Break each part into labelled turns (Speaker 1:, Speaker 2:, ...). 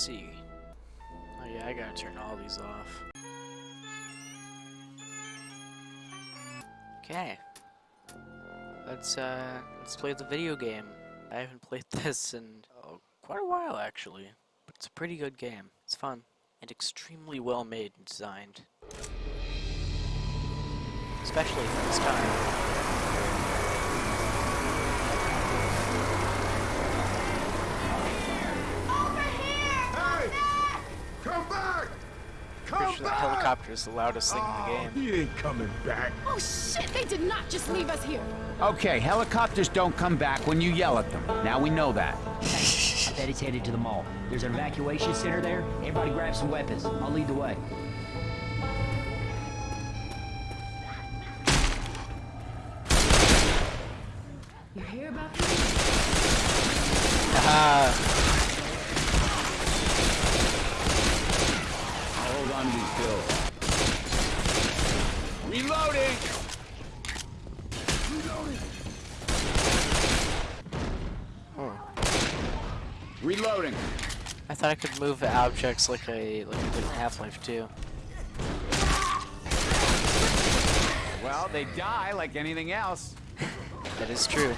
Speaker 1: Let's see. Oh yeah, I gotta turn all these off. Okay. Let's uh let's play the video game. I haven't played this in oh, quite a while actually, but it's a pretty good game. It's fun and extremely well made and designed. Especially for this time.
Speaker 2: Come back!
Speaker 1: Pretty
Speaker 2: Come
Speaker 1: sure the
Speaker 2: back!
Speaker 1: helicopter is the loudest thing in the game.
Speaker 2: He ain't coming back.
Speaker 3: Oh shit, they did not just leave us here.
Speaker 4: Okay, helicopters don't come back when you yell at them. Now we know that.
Speaker 5: I bet he's headed to the mall. There's an evacuation center there. Everybody grab some weapons. I'll lead the way.
Speaker 1: Thought I could move objects like I like I did in Half-Life 2.
Speaker 4: Well, they die like anything else.
Speaker 1: That is true.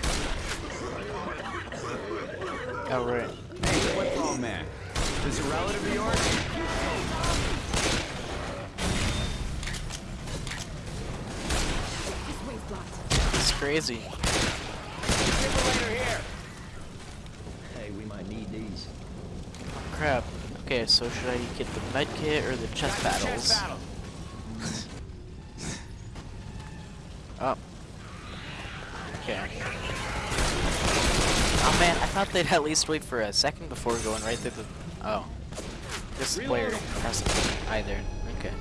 Speaker 1: Oh right.
Speaker 4: Hey, football man. This a relative of yours?
Speaker 3: This way's blocked.
Speaker 1: It's crazy.
Speaker 5: Hey, we might need these.
Speaker 1: Crap. Okay, so should I get the med kit or the chest battles?
Speaker 4: Chest battle.
Speaker 1: Oh. Okay. Oh man, I thought they'd at least wait for a second before going right through the. Oh. This player doesn't either. Okay.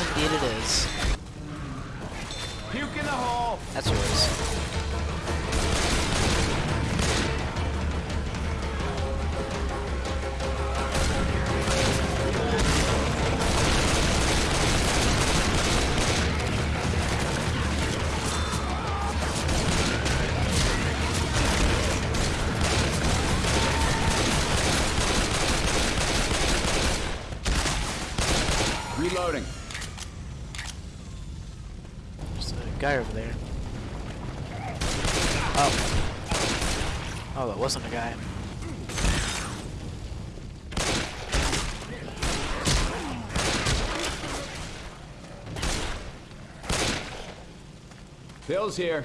Speaker 1: Indeed it is.
Speaker 4: Bill's here.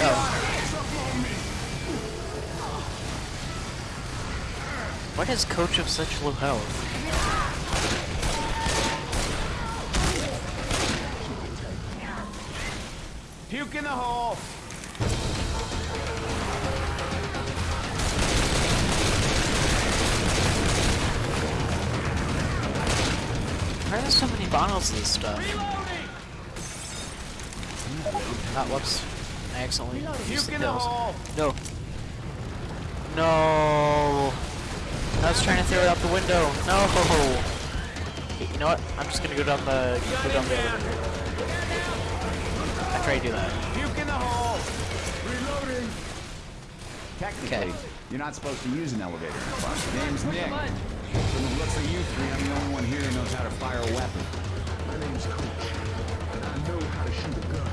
Speaker 1: Oh. Why does Coach have such low health?
Speaker 4: Puke in the hole.
Speaker 1: Why are there so many bottles of this stuff? Ah, whoops. I accidentally used the pills. No. No. I was trying to throw it out the window. No. Okay, you know what? I'm just gonna go down the go down the elevator. I try to do that.
Speaker 4: Puke in the hole. Reloading. Technically,
Speaker 1: Okay.
Speaker 4: you're not supposed to use an elevator in a bus. Name's Nick. From the looks of you three, I'm the only one here who knows how to fire a weapon.
Speaker 2: My name's Coach, and I know how to shoot a gun.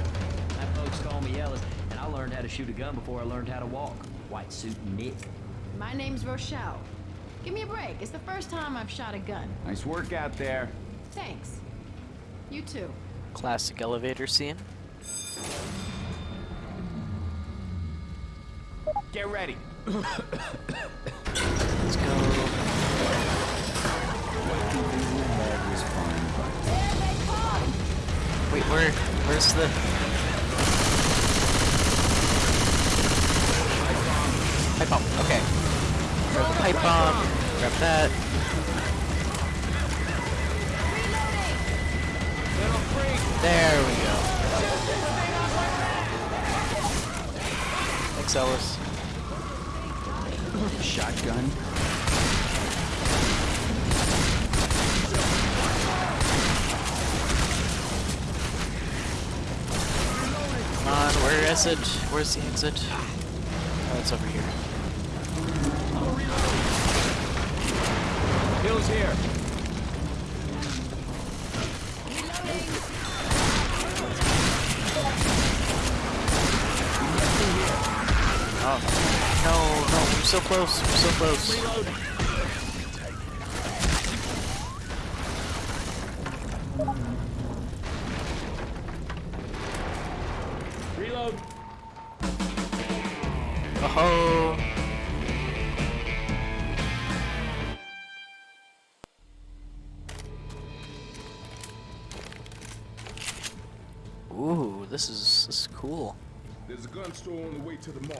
Speaker 5: My folks call me Ellis, and I learned how to shoot a gun before I learned how to walk. White suit and Nick.
Speaker 3: My name's Rochelle. Give me a break. It's the first time I've shot a gun.
Speaker 4: Nice work out there.
Speaker 3: Thanks. You too.
Speaker 1: Classic elevator scene.
Speaker 4: Get ready.
Speaker 1: Let's go. Wait, where? Where's the... Pipe bomb, okay. Grab the pipe bomb, grab that. There we go. Thanks, Ellis.
Speaker 4: Shotgun.
Speaker 1: On, where is the exit? Oh, it's over here.
Speaker 4: Hills here.
Speaker 1: Oh. No, no, we're so close, we're so close.
Speaker 2: Reload.
Speaker 1: Oh. Ooh, this is this is cool.
Speaker 2: There's a gun store on the way to the mall.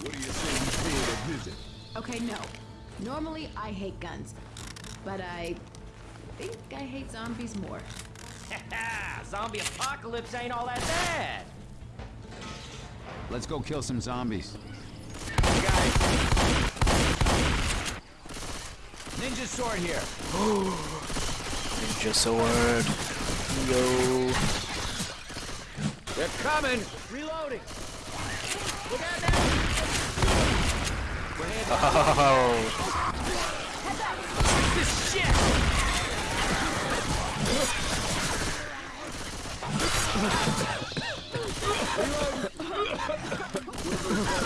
Speaker 2: What do you say we pay it a visit?
Speaker 3: Okay, no. Normally, I hate guns. But I think I hate zombies more.
Speaker 5: Zombie apocalypse ain't all that bad.
Speaker 4: Let's go kill some zombies. Ninja sword here.
Speaker 1: Ninja sword. Yo.
Speaker 4: They're coming.
Speaker 5: Reloading.
Speaker 1: Oh.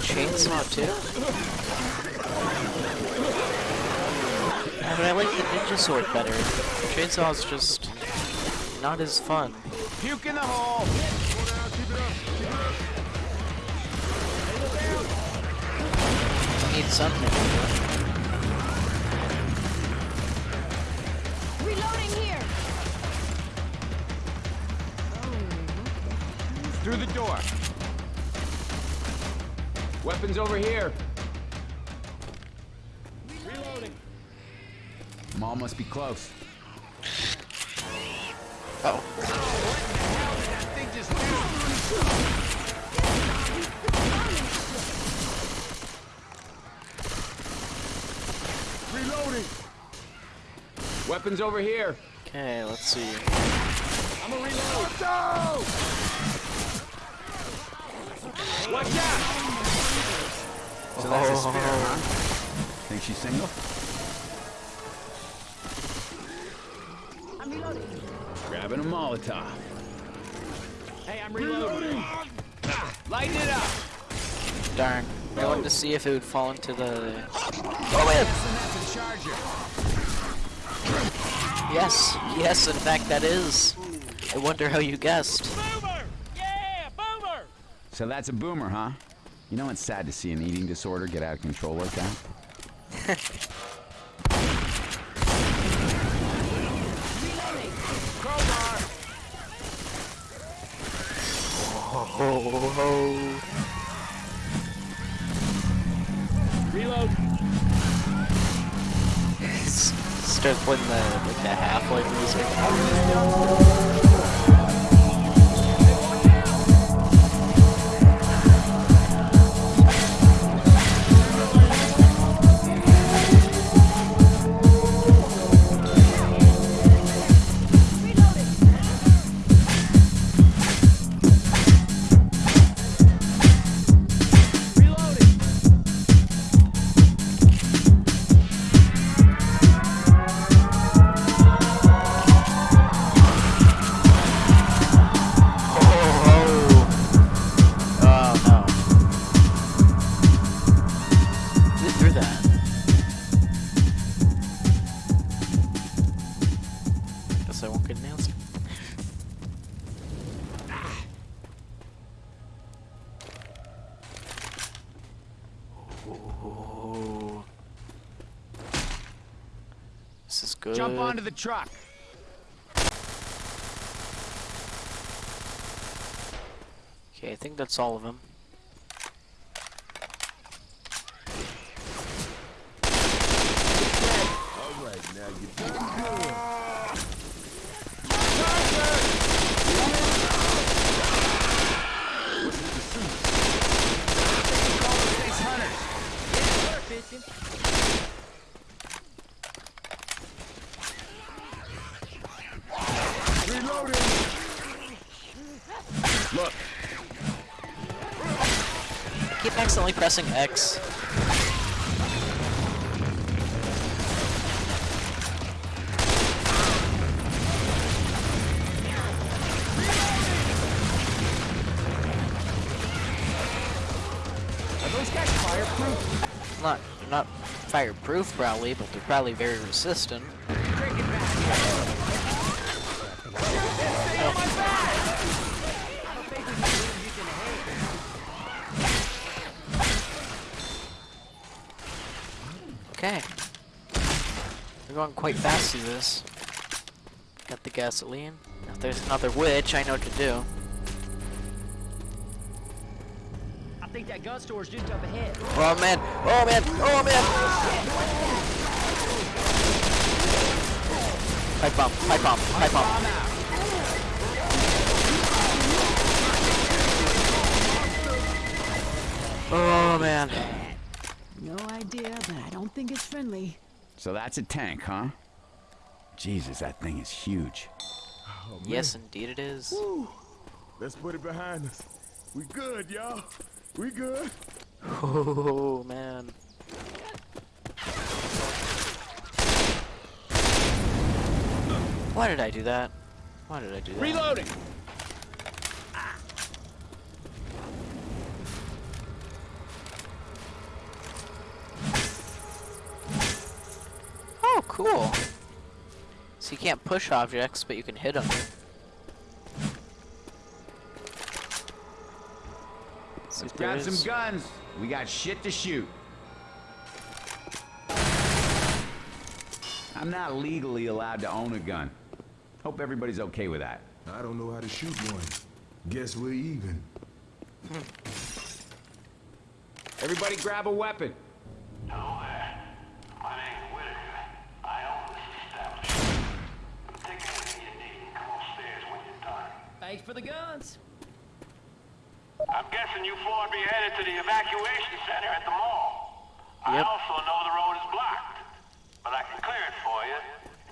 Speaker 1: Chainsaw too? But I like the ninja sword better. Chainsaw's just not as fun.
Speaker 4: Puke in the hole.
Speaker 1: Need something.
Speaker 3: Reloading here!
Speaker 4: Through the door. Weapons over here. Mall must be close.
Speaker 1: Oh.
Speaker 2: Reloading.
Speaker 4: Weapons over here.
Speaker 1: Okay, let's see.
Speaker 2: I'm a reload. Go!
Speaker 4: Watch out! So that's a spear, huh? Think she's single?
Speaker 3: Reloading.
Speaker 4: Grabbing a Molotov.
Speaker 5: Hey, I'm reloading.
Speaker 4: Lighten it up.
Speaker 1: Darn. I wanted to see if it would fall into the.
Speaker 4: Oh, wait. That's a charger.
Speaker 1: Yes, yes, in fact, that is. I wonder how you guessed.
Speaker 5: Boomer! Yeah, boomer!
Speaker 4: So that's a boomer, huh? You know it's sad to see an eating disorder get out of control like that?
Speaker 1: Oh,
Speaker 2: Reload.
Speaker 1: Start playing the like the Half-Life music.
Speaker 4: the truck.
Speaker 1: Okay, I think that's all of them.
Speaker 2: All right, now you're good.
Speaker 1: Pressing X.
Speaker 4: fireproof?
Speaker 1: Not not fireproof probably, but they're probably very resistant. Okay. We're going quite fast through this. Got the gasoline. If there's another witch, I know what to do.
Speaker 5: I think that gun store's just up ahead.
Speaker 1: Oh man! Oh man! Oh man! Pipe bomb! Pipe bomb! Pipe bomb! Oh man!
Speaker 3: No idea, but I don't think it's friendly.
Speaker 4: So that's a tank, huh? Jesus, that thing is huge.
Speaker 1: Oh, yes, indeed it is.
Speaker 2: Let's put it behind us. We good, y'all. We good.
Speaker 1: Oh man! Why did I do that? Why did I do that?
Speaker 4: Reloading!
Speaker 1: Cool. So you can't push objects, but you can hit them.
Speaker 4: Let's grab some guns. We got shit to shoot. I'm not legally allowed to own a gun. Hope everybody's okay with that.
Speaker 2: I don't know how to shoot one. Guess we're even.
Speaker 4: Everybody grab a weapon.
Speaker 6: Hello there. My name's Whitaker. I own this establishment. Take anything you need and come upstairs when you're done.
Speaker 5: Thanks for the guns.
Speaker 6: I'm guessing you four would be headed to the evacuation center at the mall. I also know the road is blocked, but I can clear it for you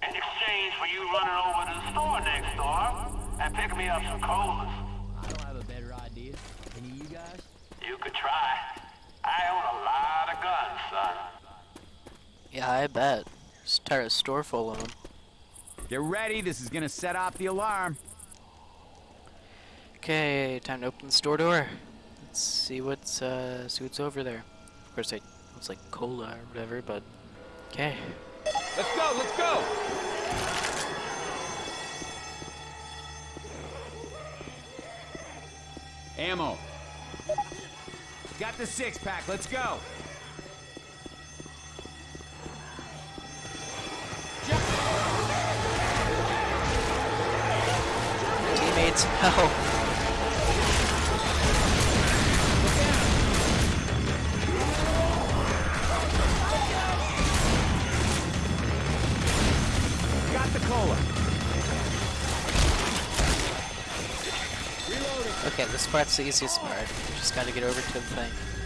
Speaker 6: in exchange for you running over to the store next door and picking me up some colas.
Speaker 5: I don't have a better idea. Any of you guys?
Speaker 6: You could try. I own a lot of guns, son.
Speaker 1: Yeah, I bet. Just entire store full of them.
Speaker 4: Get ready, this is gonna set off the alarm.
Speaker 1: Okay, time to open the store door. Let's see what's uh see what's over there. Of course, I looks like cola or whatever, but okay.
Speaker 4: Let's go, let's go! Ammo. Got the six pack, let's go.
Speaker 1: Teammates, help!
Speaker 4: the cola.
Speaker 1: Okay, this part's the easiest part. Just gotta get over to the thing.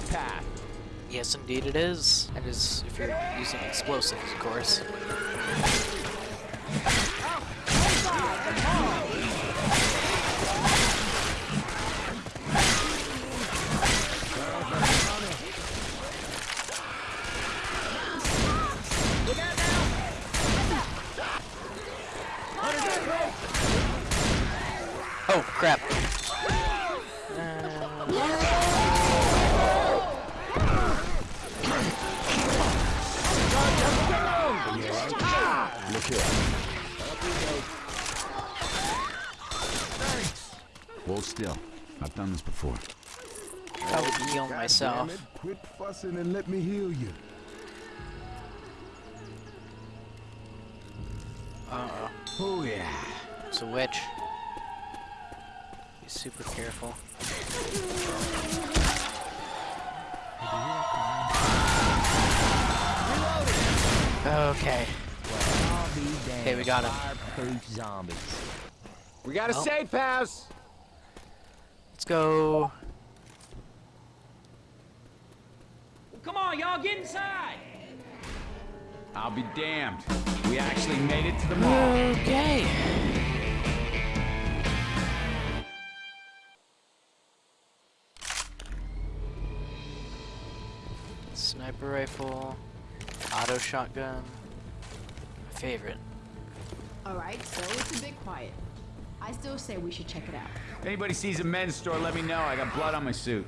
Speaker 4: A path.
Speaker 1: Yes, indeed it is. And is if you're using explosives, of course.
Speaker 4: Hold still. I've done this before.
Speaker 1: I would heal
Speaker 2: God
Speaker 1: myself.
Speaker 2: it, Quit fussing and let me heal you.
Speaker 1: Uh-oh.
Speaker 4: Oh yeah.
Speaker 1: It's a witch. Be super careful. Okay.
Speaker 5: I'll be damned.
Speaker 1: Okay, we got him.
Speaker 5: Fireproof zombies.
Speaker 4: We got a
Speaker 1: Oh.
Speaker 4: safe house.
Speaker 1: Let's go.
Speaker 5: Come on, y'all, get inside!
Speaker 4: I'll be damned. We actually made it to the mall.
Speaker 1: Okay. Sniper rifle, auto shotgun. My favorite.
Speaker 3: Alright, so it's a bit quiet. I still say we should check it out.
Speaker 4: If anybody sees a men's store, let me know. I got blood on my suit.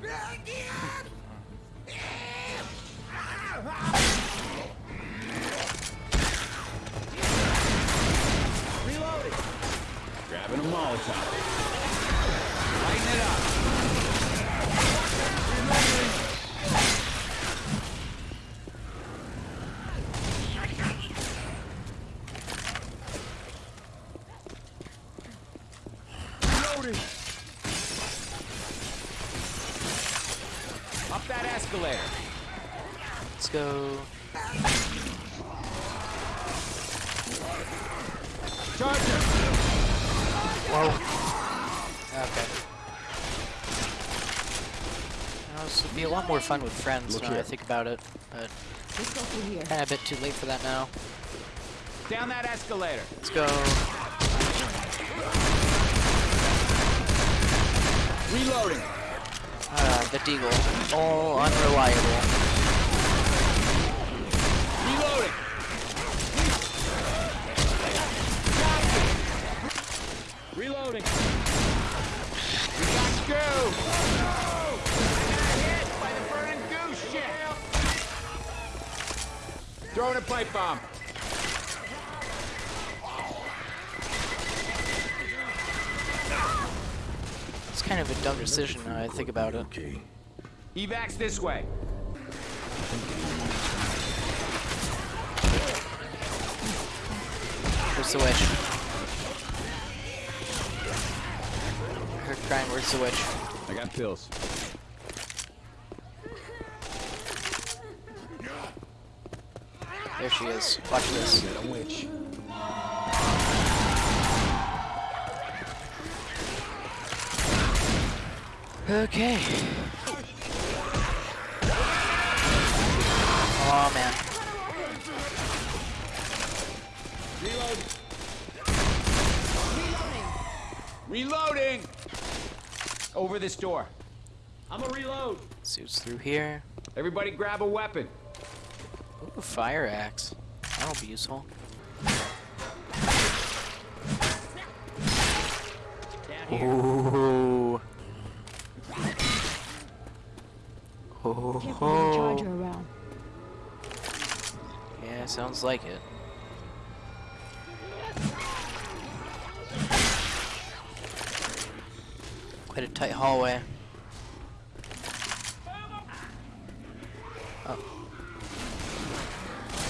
Speaker 5: Reloading!
Speaker 4: Grabbing a Molotov. Lighten it up.
Speaker 1: More fun with friends
Speaker 2: Look
Speaker 1: now I think about it, but
Speaker 3: Let's go here.
Speaker 1: kind of a bit too late for that now.
Speaker 4: Down that escalator.
Speaker 1: Let's go.
Speaker 4: Reloading.
Speaker 1: Uh, the Deagle. All unreliable.
Speaker 4: Reloading.
Speaker 5: Reloading!
Speaker 4: We got goo. I Throwing a pipe bomb.
Speaker 1: It's kind of a dumb decision now I think about it.
Speaker 2: Okay.
Speaker 4: Evacs this way.
Speaker 1: Where's the witch? I heard crying, where's the witch?
Speaker 4: I got pills.
Speaker 1: There she is. Watch this.
Speaker 2: A witch.
Speaker 1: Okay. Oh man. Reload.
Speaker 4: Reloading. Over this door.
Speaker 5: I'm a reload!
Speaker 1: Suits through here.
Speaker 4: Everybody grab a weapon.
Speaker 1: Ooh, fire axe. That'll be useful. Ooh.
Speaker 3: Can't
Speaker 1: Oh.
Speaker 3: charger around.
Speaker 1: Yeah, sounds like it. Quite a tight hallway. Oh.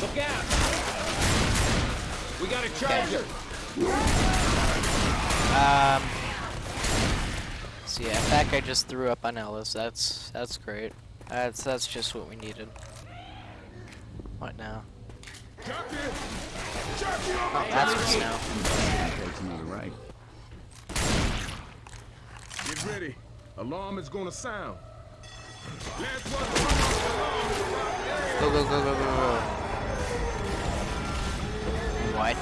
Speaker 4: Look out. We got a charger.
Speaker 1: Um. So yeah, that guy just threw up on Ellis. That's that's great. That's that's just what we needed. What now?
Speaker 2: Jockey! Jockey
Speaker 1: Oh, that's what's now.
Speaker 4: Go to the right.
Speaker 2: Get ready. Alarm is gonna sound. Last.
Speaker 1: Go go go go go go. What?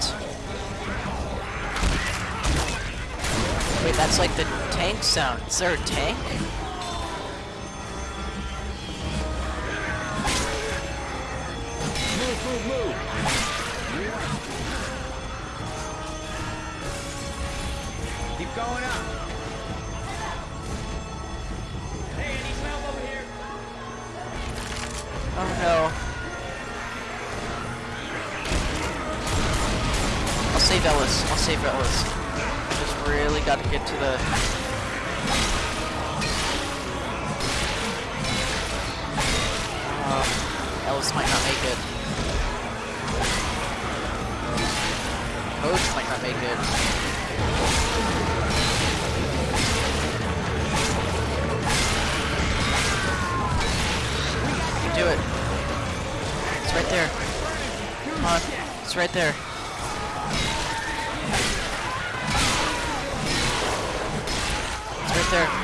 Speaker 1: Wait, that's like the tank sound. Is there a tank?
Speaker 4: Keep going up! Hey, I need help over here!
Speaker 1: Oh no. Save Ellis. I'll save Ellis. Just really got to get to the. Uh, Ellis might not make it. Coach might not make it. You can do it. It's right there. Come on. It's right there. There.